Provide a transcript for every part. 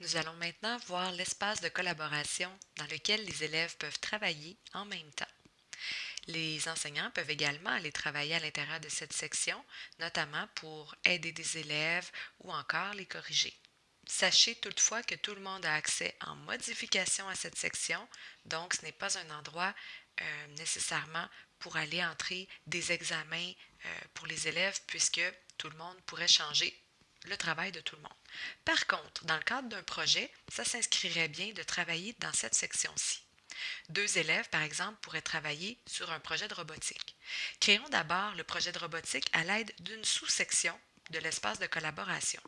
Nous allons maintenant voir l'espace de collaboration dans lequel les élèves peuvent travailler en même temps. Les enseignants peuvent également aller travailler à l'intérieur de cette section, notamment pour aider des élèves ou encore les corriger. Sachez toutefois que tout le monde a accès en modification à cette section, donc ce n'est pas un endroit euh, nécessairement pour aller entrer des examens euh, pour les élèves puisque tout le monde pourrait changer le travail de tout le monde. Par contre, dans le cadre d'un projet, ça s'inscrirait bien de travailler dans cette section-ci. Deux élèves, par exemple, pourraient travailler sur un projet de robotique. Créons d'abord le projet de robotique à l'aide d'une sous-section de l'espace de collaboration.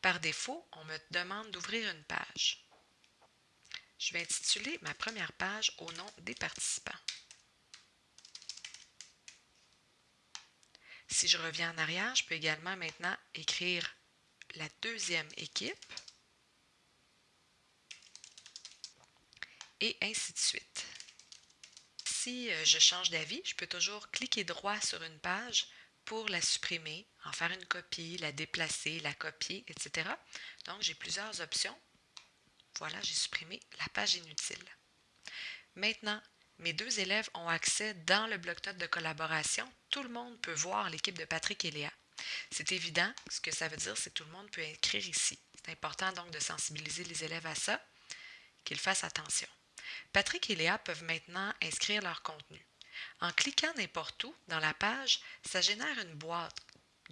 Par défaut, on me demande d'ouvrir une page. Je vais intituler ma première page au nom des participants. Si je reviens en arrière, je peux également maintenant écrire la deuxième équipe et ainsi de suite. Si euh, je change d'avis, je peux toujours cliquer droit sur une page pour la supprimer, en faire une copie, la déplacer, la copier, etc. Donc, j'ai plusieurs options. Voilà, j'ai supprimé la page inutile. Maintenant, mes deux élèves ont accès dans le bloc-notes de collaboration. Tout le monde peut voir l'équipe de Patrick et Léa. C'est évident, ce que ça veut dire, c'est que tout le monde peut écrire ici. C'est important donc de sensibiliser les élèves à ça, qu'ils fassent attention. Patrick et Léa peuvent maintenant inscrire leur contenu. En cliquant n'importe où dans la page, ça génère une boîte,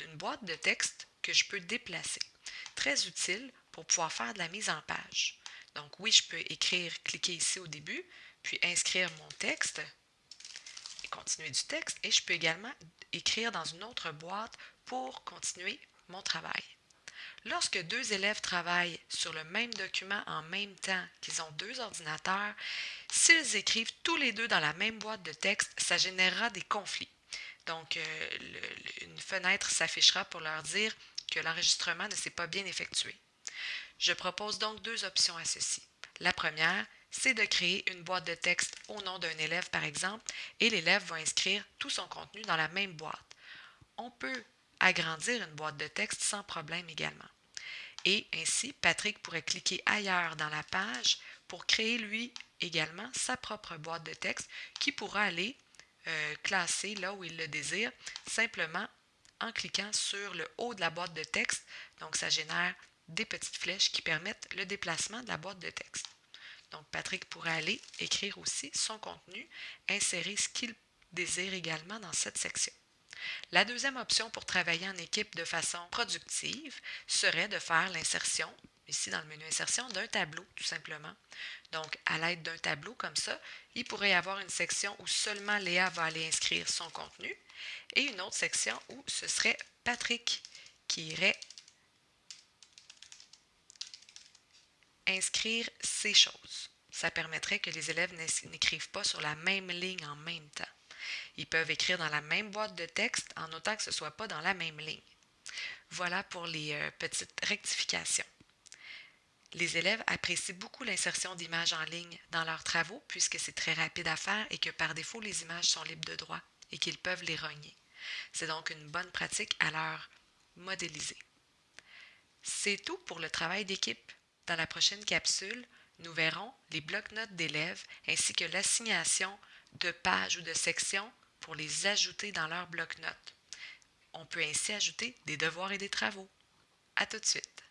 une boîte de texte que je peux déplacer. Très utile pour pouvoir faire de la mise en page. Donc oui, je peux écrire, cliquer ici au début, puis inscrire mon texte et continuer du texte. Et je peux également écrire dans une autre boîte pour continuer mon travail. Lorsque deux élèves travaillent sur le même document en même temps, qu'ils ont deux ordinateurs, s'ils écrivent tous les deux dans la même boîte de texte, ça générera des conflits. Donc, euh, une fenêtre s'affichera pour leur dire que l'enregistrement ne s'est pas bien effectué. Je propose donc deux options à ceci. La première, c'est de créer une boîte de texte au nom d'un élève, par exemple, et l'élève va inscrire tout son contenu dans la même boîte. On peut agrandir une boîte de texte sans problème également. Et ainsi, Patrick pourrait cliquer ailleurs dans la page pour créer lui également sa propre boîte de texte qui pourra aller euh, classer là où il le désire simplement en cliquant sur le haut de la boîte de texte. Donc, ça génère des petites flèches qui permettent le déplacement de la boîte de texte. Donc, Patrick pourrait aller écrire aussi son contenu, insérer ce qu'il désire également dans cette section. La deuxième option pour travailler en équipe de façon productive serait de faire l'insertion, ici dans le menu insertion, d'un tableau tout simplement. Donc, à l'aide d'un tableau comme ça, il pourrait y avoir une section où seulement Léa va aller inscrire son contenu et une autre section où ce serait Patrick qui irait inscrire ces choses. Ça permettrait que les élèves n'écrivent pas sur la même ligne en même temps. Ils peuvent écrire dans la même boîte de texte en autant que ce ne soit pas dans la même ligne. Voilà pour les euh, petites rectifications. Les élèves apprécient beaucoup l'insertion d'images en ligne dans leurs travaux puisque c'est très rapide à faire et que par défaut les images sont libres de droit et qu'ils peuvent les rogner. C'est donc une bonne pratique à leur modéliser. C'est tout pour le travail d'équipe. Dans la prochaine capsule, nous verrons les blocs-notes d'élèves ainsi que l'assignation de pages ou de sections pour les ajouter dans leur bloc-notes. On peut ainsi ajouter des devoirs et des travaux. À tout de suite.